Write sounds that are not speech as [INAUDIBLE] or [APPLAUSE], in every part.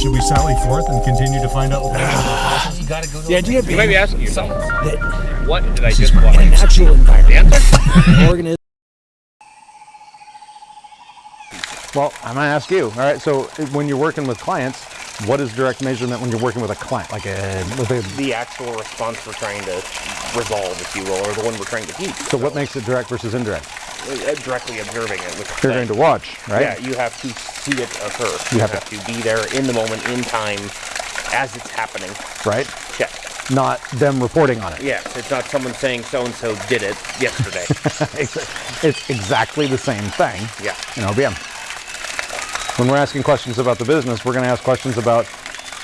should we sally forth and continue to find out? You gotta go to The idea You being might be asking yourself, that what did I just is watch? a natural environment. [LAUGHS] answer? organism Well, I'm gonna ask you. All right. So when you're working with clients, what is direct measurement when you're working with a client, like a with a? The actual response we're trying to resolve, if you will, or the one we're trying to keep. So what makes it direct versus indirect? Uh, directly observing it. Which You're going to watch, right? Yeah, you have to see it occur. You You, have have, to be there in the moment, in time, as it's happening. Right. Check. Not them reporting on it. Yes, it's not someone saying so and so did it yesterday. It's, [LAUGHS] it's exactly the same thing. Yeah. In OBM. When we're asking questions about the business, we're going to ask questions about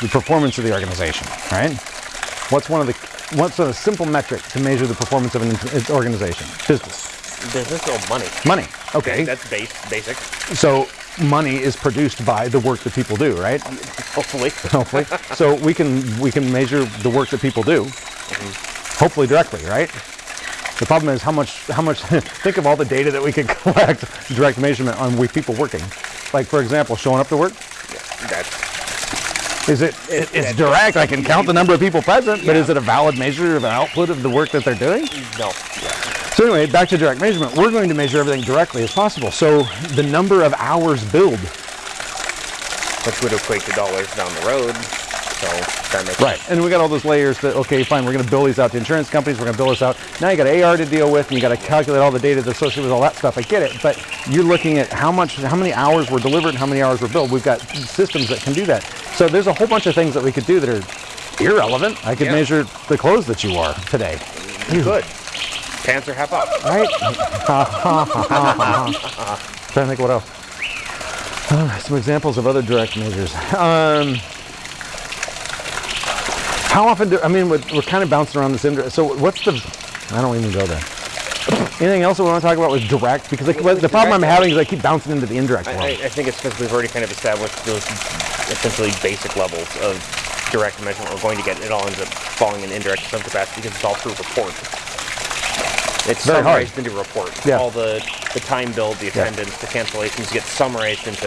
the performance of the organization, right? What's one of the what's a simple metric to measure the performance of an organization? Business. Business or money? Money. Okay. That's base, basic. So money is produced by the work that people do, right? Hopefully. [LAUGHS] Hopefully. so we can we can measure the work that people do, mm-hmm. hopefully directly, right? The problem is how much how much. [LAUGHS] think of all the data that we could [LAUGHS] collect direct measurement on we people working. Like for example, showing up to work. Yeah, That's Is it, it it's direct? I can count the number of people present, but is it a valid measure of an output of the work that they're doing? no. So anyway, back to direct measurement. We're going to measure everything directly as possible. So the number of hours billed Which would equate to dollars down the road. So that makes Right, and we got all those layers that okay, fine. We're going to bill these out to insurance companies. We're going to bill this out. Now you got AR to deal with, and you got to calculate all the data that's associated with all that stuff. I get it, but you're looking at how much, how many hours were delivered, and how many hours were billed. We've got systems that can do that. So there's a whole bunch of things that we could do that are irrelevant. I could Yeah. measure the clothes that you wore today, You could. Pants are half up. right? [LAUGHS] Trying to think what else. Uh, some examples of other direct measures. Um, how often do I mean we're, we're kind of bouncing around this indirect. So what's the? I don't even go there. Anything else that we want to talk about with direct? Because like, the problem I'm having is I keep bouncing into the indirect I, I. I think it's because we've already kind of established those essentially basic levels of direct measurement we're going to get. It all ends up falling in indirect to some capacity because it's all through report. It's Very hard. summarized into report. Yeah. All the, the time billed, the attendance, the cancellations get summarized into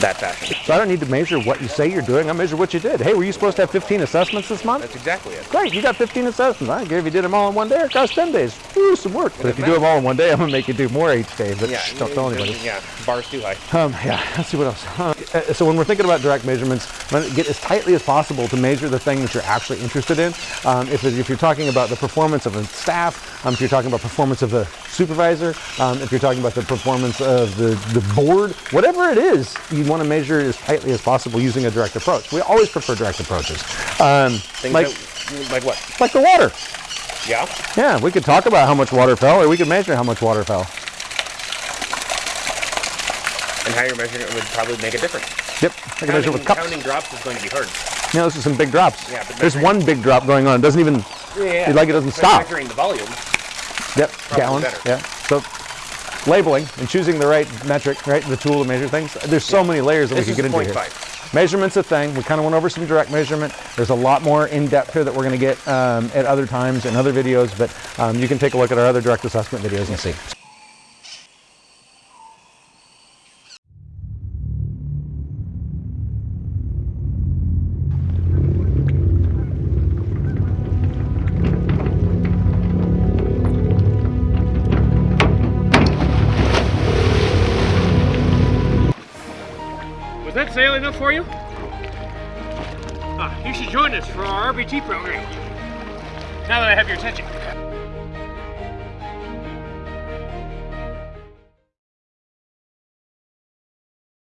that fashion. So I don't need to measure what you say you're doing. I measure what you did. Hey, were you supposed to have 15 assessments this month? That's exactly it. Great, you got 15 assessments. I don't care if you did them all in one day. It costs 10 days. Ooh, some work. But if you do them all in one day, I'm gonna make you do more each day. But Yeah. shh, don't tell anybody. Yeah. Bars too high. Um, yeah, [LAUGHS] let's see what else. So when we're thinking about direct measurements, get as tightly as possible to measure the thing that you're actually interested in. Um, if, if you're talking about the performance of a staff, um, if you're talking about performance of the supervisor, um, if you're talking about the performance of the, the board, whatever it is, you want to measure it as tightly as possible using a direct approach. We always prefer direct approaches. Um, like, that, like what? like the water. Yeah. Yeah, we could talk about how much water fell, or we could measure how much water fell. And how you're measuring it would probably make a difference. Yep, I can measure Counting, with cups. counting drops is going to be hard. Know, this is some big drops. Yeah, but There's one big drop going on. It doesn't even, Yeah, like it doesn't stop. Measuring the volume. Yep, gallons. better. Yeah. So labeling and choosing the right metric, right, the tool to measure things. There's so many layers that This we could get into here. Measurement's a thing. We kind of went over some direct measurement. There's a lot more in depth here that we're going to get um, at other times in other videos, but um, you can take a look at our other direct assessment videos and see. Was that sail enough for you? Ah, you should join us for our RBT program. Now that I have your attention.